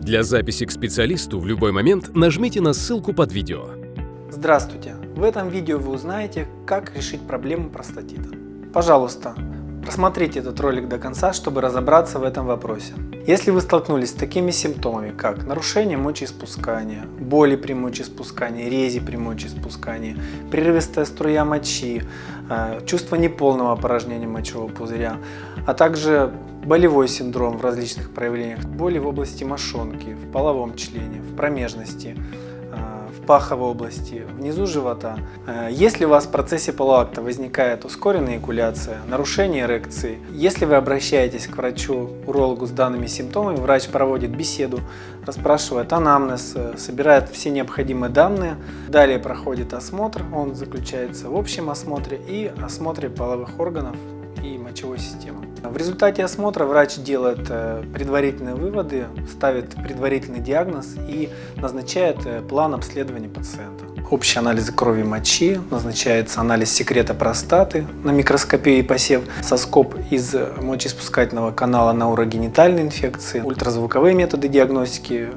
Для записи к специалисту в любой момент нажмите на ссылку под видео. Здравствуйте! В этом видео вы узнаете, как решить проблему простатита. Пожалуйста, просмотрите этот ролик до конца, чтобы разобраться в этом вопросе. Если вы столкнулись с такими симптомами, как нарушение мочеиспускания, боли при мочеиспускании, рези при мочеиспускании, прерывистая струя мочи, э, чувство неполного опорожнения мочевого пузыря, а также болевой синдром в различных проявлениях, боли в области мошонки, в половом члене, в промежности, паховой области, внизу живота. Э, если у вас в процессе полуакта возникает ускоренная экуляция, нарушение эрекции, если вы обращаетесь к врачу-урологу с данными симптомами, врач проводит беседу, расспрашивает анамнез, э, собирает все необходимые данные, далее проходит осмотр, он заключается в общем осмотре и осмотре половых органов и мочевой системы. В результате осмотра врач делает э, предварительные выводы, ставит предварительный диагноз и назначает э, план обследования пациента. Общий анализ крови мочи, назначается анализ секрета простаты на микроскопии и посев, соскоб из мочеиспускательного канала на урогенитальные инфекции, ультразвуковые методы диагностики,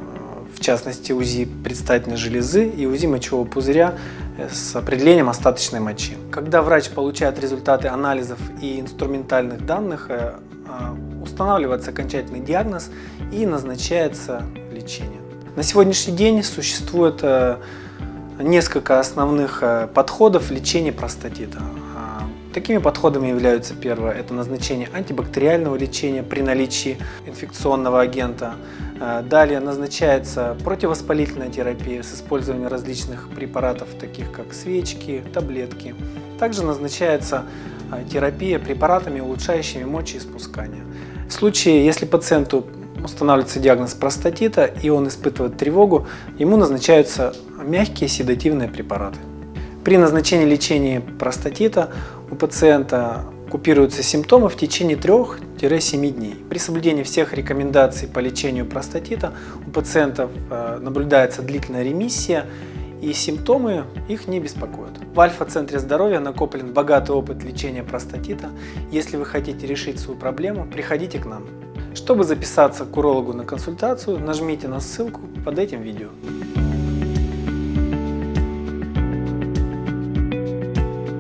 в частности УЗИ предстательной железы и УЗИ мочевого пузыря с определением остаточной мочи. Когда врач получает результаты анализов и инструментальных данных, э, э, устанавливается окончательный диагноз и назначается лечение. На сегодняшний день существует э, несколько основных подходов лечения простатита. Такими подходами являются первое – это назначение антибактериального лечения при наличии инфекционного агента. Э, далее назначается противовоспалительная терапия с использованием различных препаратов, таких как свечки, таблетки. Также назначается э, терапия препаратами, улучшающими мочеиспускание. В случае, если пациенту устанавливается диагноз простатита и он испытывает тревогу, ему назначаются мягкие седативные препараты. При назначении лечения простатита у пациента купируются симптомы в течение 3-7 дней. При соблюдении всех рекомендаций по лечению простатита у пациентов э, наблюдается длительная ремиссия и симптомы их не беспокоят. В Альфа-центре здоровья накоплен богатый опыт лечения простатита. Если вы хотите решить свою проблему, приходите к нам. Чтобы записаться к урологу на консультацию, нажмите на ссылку под этим видео.